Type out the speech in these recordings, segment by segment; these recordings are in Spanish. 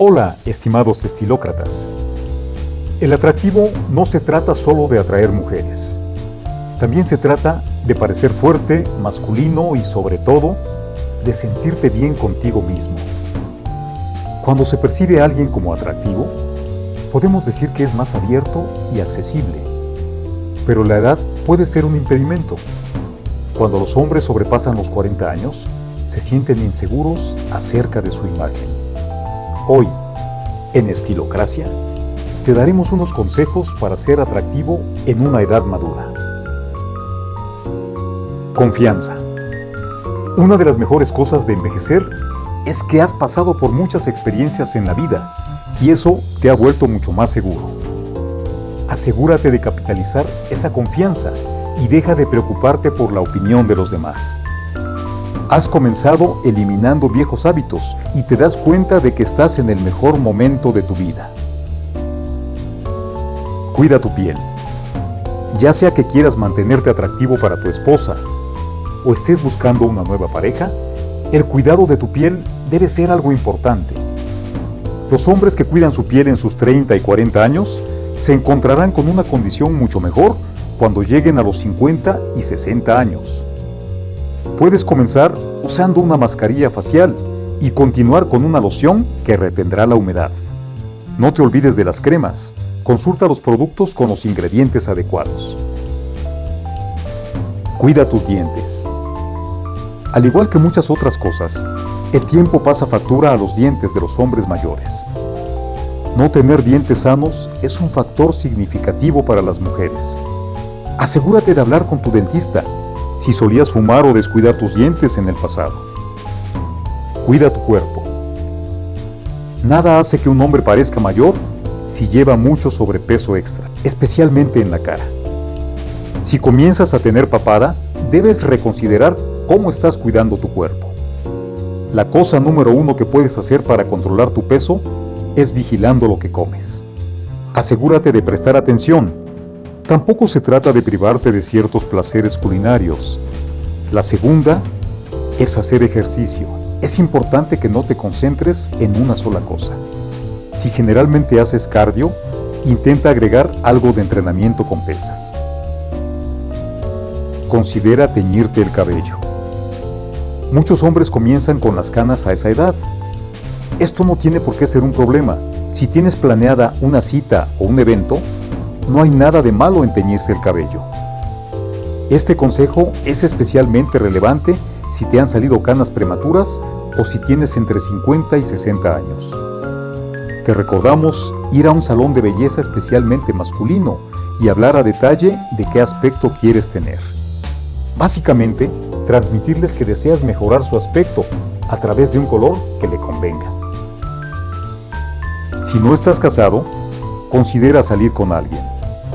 Hola, estimados estilócratas. El atractivo no se trata solo de atraer mujeres. También se trata de parecer fuerte, masculino y sobre todo, de sentirte bien contigo mismo. Cuando se percibe a alguien como atractivo, podemos decir que es más abierto y accesible. Pero la edad puede ser un impedimento. Cuando los hombres sobrepasan los 40 años, se sienten inseguros acerca de su imagen. Hoy, en Estilocracia, te daremos unos consejos para ser atractivo en una edad madura. Confianza. Una de las mejores cosas de envejecer es que has pasado por muchas experiencias en la vida y eso te ha vuelto mucho más seguro. Asegúrate de capitalizar esa confianza y deja de preocuparte por la opinión de los demás. Has comenzado eliminando viejos hábitos y te das cuenta de que estás en el mejor momento de tu vida. Cuida tu piel. Ya sea que quieras mantenerte atractivo para tu esposa o estés buscando una nueva pareja, el cuidado de tu piel debe ser algo importante. Los hombres que cuidan su piel en sus 30 y 40 años se encontrarán con una condición mucho mejor cuando lleguen a los 50 y 60 años. Puedes comenzar usando una mascarilla facial y continuar con una loción que retendrá la humedad. No te olvides de las cremas. Consulta los productos con los ingredientes adecuados. Cuida tus dientes. Al igual que muchas otras cosas, el tiempo pasa factura a los dientes de los hombres mayores. No tener dientes sanos es un factor significativo para las mujeres. Asegúrate de hablar con tu dentista si solías fumar o descuidar tus dientes en el pasado. Cuida tu cuerpo. Nada hace que un hombre parezca mayor si lleva mucho sobrepeso extra, especialmente en la cara. Si comienzas a tener papada, debes reconsiderar cómo estás cuidando tu cuerpo. La cosa número uno que puedes hacer para controlar tu peso es vigilando lo que comes. Asegúrate de prestar atención Tampoco se trata de privarte de ciertos placeres culinarios. La segunda es hacer ejercicio. Es importante que no te concentres en una sola cosa. Si generalmente haces cardio, intenta agregar algo de entrenamiento con pesas. Considera teñirte el cabello. Muchos hombres comienzan con las canas a esa edad. Esto no tiene por qué ser un problema. Si tienes planeada una cita o un evento, no hay nada de malo en teñirse el cabello. Este consejo es especialmente relevante si te han salido canas prematuras o si tienes entre 50 y 60 años. Te recordamos ir a un salón de belleza especialmente masculino y hablar a detalle de qué aspecto quieres tener. Básicamente, transmitirles que deseas mejorar su aspecto a través de un color que le convenga. Si no estás casado, considera salir con alguien.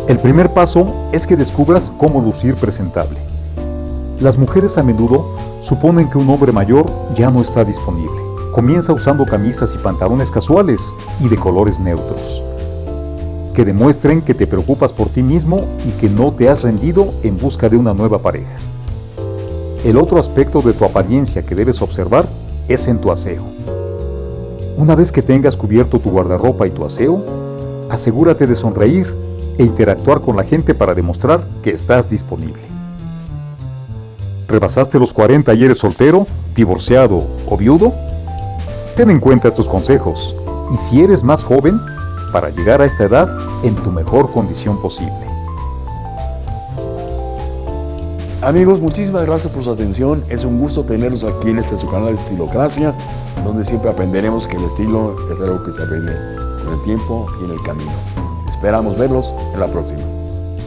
El primer paso es que descubras cómo lucir presentable. Las mujeres a menudo suponen que un hombre mayor ya no está disponible. Comienza usando camisas y pantalones casuales y de colores neutros, que demuestren que te preocupas por ti mismo y que no te has rendido en busca de una nueva pareja. El otro aspecto de tu apariencia que debes observar es en tu aseo. Una vez que tengas cubierto tu guardarropa y tu aseo, asegúrate de sonreír e interactuar con la gente para demostrar que estás disponible. ¿Rebasaste los 40 y eres soltero, divorciado o viudo? Ten en cuenta estos consejos y si eres más joven, para llegar a esta edad en tu mejor condición posible. Amigos, muchísimas gracias por su atención. Es un gusto tenerlos aquí en este su canal de Estilocracia, donde siempre aprenderemos que el estilo es algo que se aprende con el tiempo y en el camino. Esperamos verlos en la próxima.